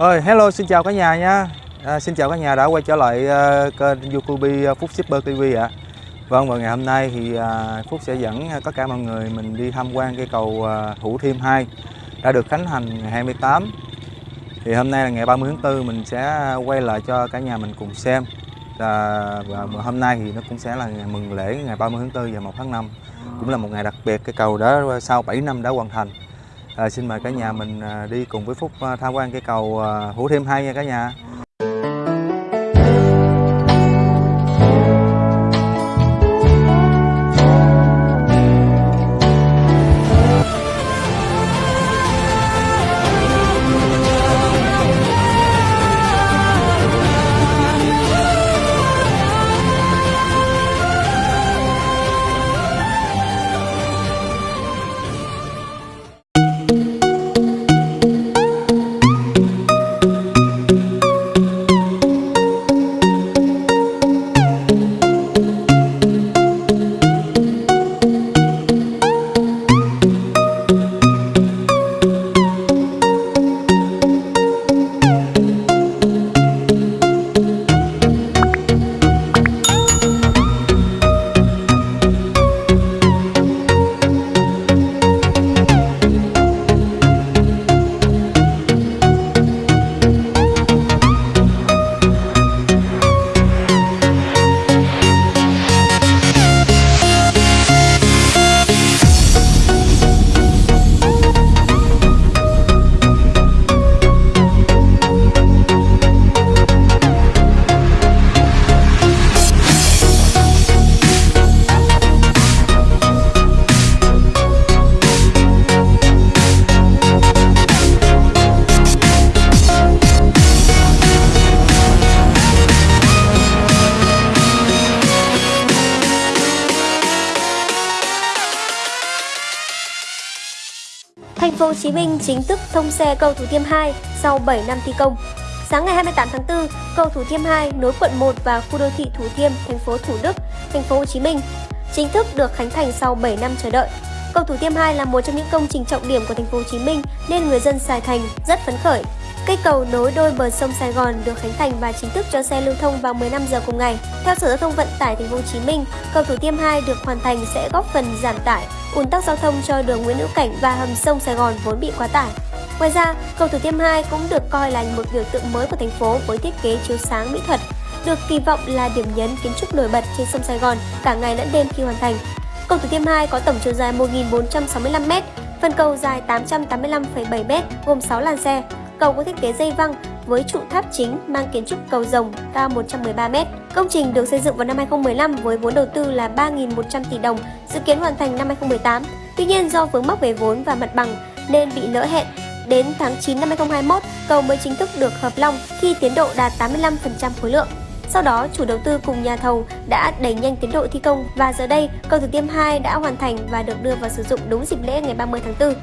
Ơi, hello, xin chào cả nhà nha. À, xin chào cả nhà đã quay trở lại uh, kênh YouTube ờ, Phúc Shipper TV ạ. À. Vâng, và ngày hôm nay thì uh, Phúc sẽ dẫn tất cả mọi người mình đi tham quan cây cầu ờ, uh, Thủ Thiêm 2 đã được khánh thành ngày 28. Thì hôm nay là ngày 30 tháng 4 mình sẽ quay lại cho cả nhà mình cùng xem. À, và hôm nay thì nó cũng sẽ là ngày mừng lễ ngày 30 tháng 4 và 1 tháng 5. Cũng là một ngày đặc biệt cây cầu đó sau 7 năm đã hoàn thành. À, xin mời cả nhà mình ờ, đi cùng với Phúc ờ, tham quan cây cầu hủ Hữu Thêm 2 nha cả nhà. Phố Hồ Chí Minh chính thức thông xe cầu Thủ Thiêm 2 sau 7 năm thi công. Sáng ngày 28 tháng 4, cầu Thủ Thiêm 2 nối quận 1 và khu đô thị Thủ Thiêm, thành phố Thủ Đức, thành phố Hồ Chí Minh chính thức được khánh thành sau 7 năm chờ đợi. Cầu Thủ Thiêm 2 là một trong những công trình trọng điểm của thành phố Hồ Chí Minh nên người dân Sài Thành rất phấn khởi. Cây cầu nối đôi bờ sông Sài Gòn được khánh thành và chính thức cho xe lưu thông vào 15 giờ cùng ngày. Theo Sở Giao thông Vận tải Thành phố Hồ Chí Minh, cầu Thủ Thiêm 2 được hoàn thành sẽ góp phần giảm tải ùn tắc giao thông cho đường Nguyễn Hữu Cảnh và hầm sông Sài Gòn vốn bị quá tải. Ngoài ra, cầu Thủ Thiêm 2 cũng được coi là một biểu tượng mới của thành phố với thiết kế chiếu sáng mỹ thuật, được kỳ vọng là điểm nhấn kiến trúc nổi bật trên sông Sài Gòn cả ngày lẫn đêm khi hoàn thành. Cầu Thủ Thiêm 2 có tổng chiều dài 1.465m, phần cầu dài 885,7m gồm 6 làn xe. Cầu có thiết kế dây văng với trụ tháp chính mang kiến trúc cầu rồng cao 113m. Công trình được xây dựng vào năm 2015 với vốn đầu tư là 3.100 tỷ đồng, dự kiến hoàn thành năm 2018. Tuy nhiên do vướng mắc về vốn và mặt bằng nên bị lỡ hẹn. Đến tháng 9 năm 2021, cầu mới chính thức được hợp long khi tiến độ đạt 85% khối lượng. Sau đó, chủ đầu tư cùng nhà thầu đã đẩy nhanh tiến độ thi công và giờ đây, cầu Thủ Thiêm 2 đã hoàn thành và được đưa vào sử dụng đúng dịp lễ ngày 30 tháng 4.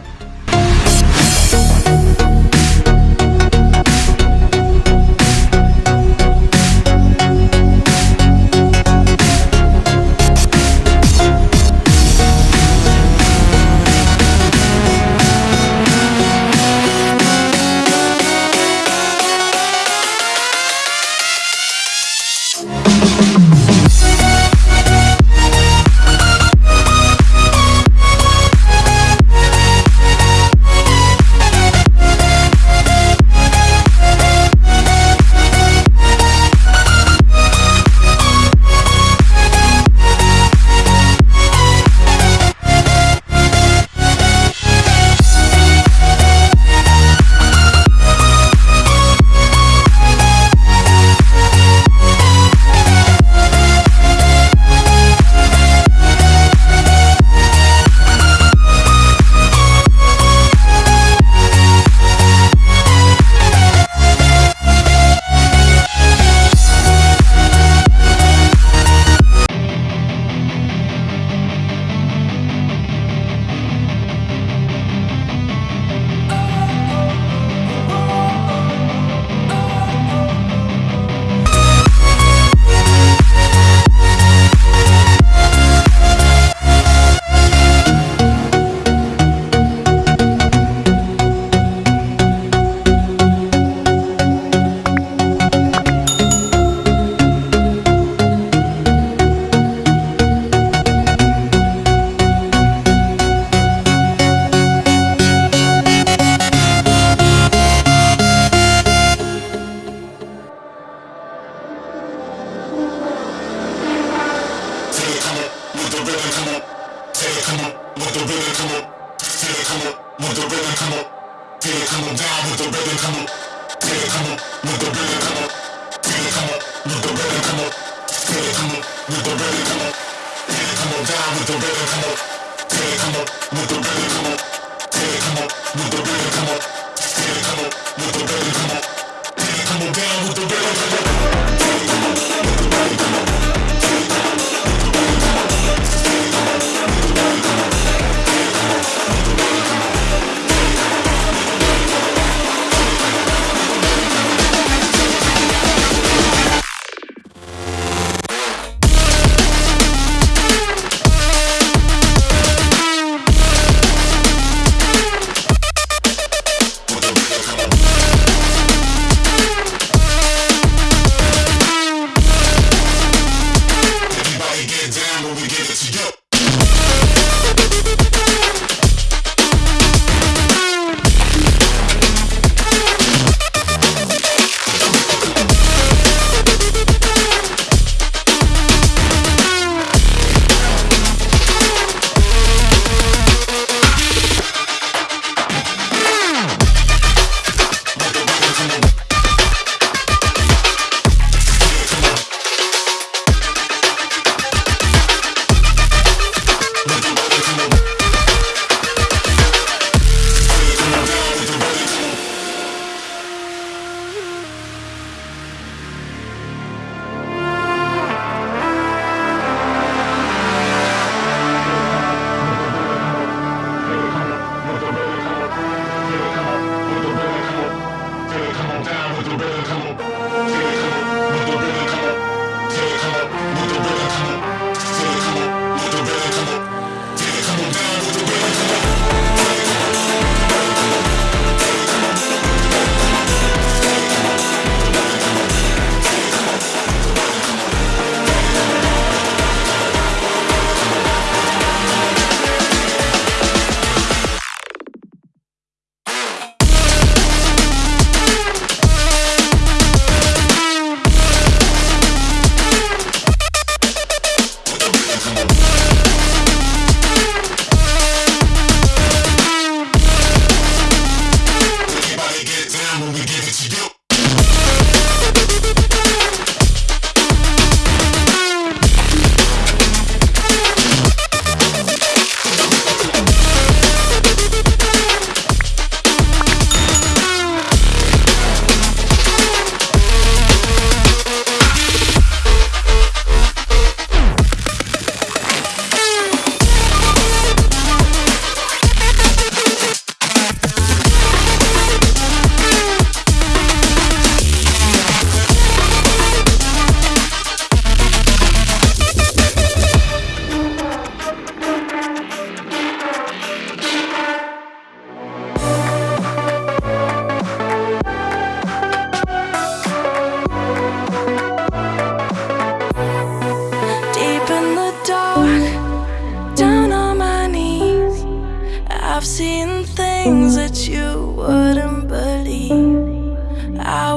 rhythm come up. Feel it come up. Let the rhythm come up. I've seen things that you wouldn't believe. I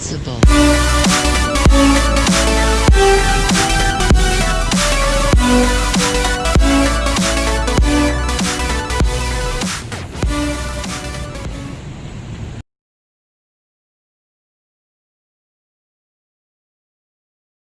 possível.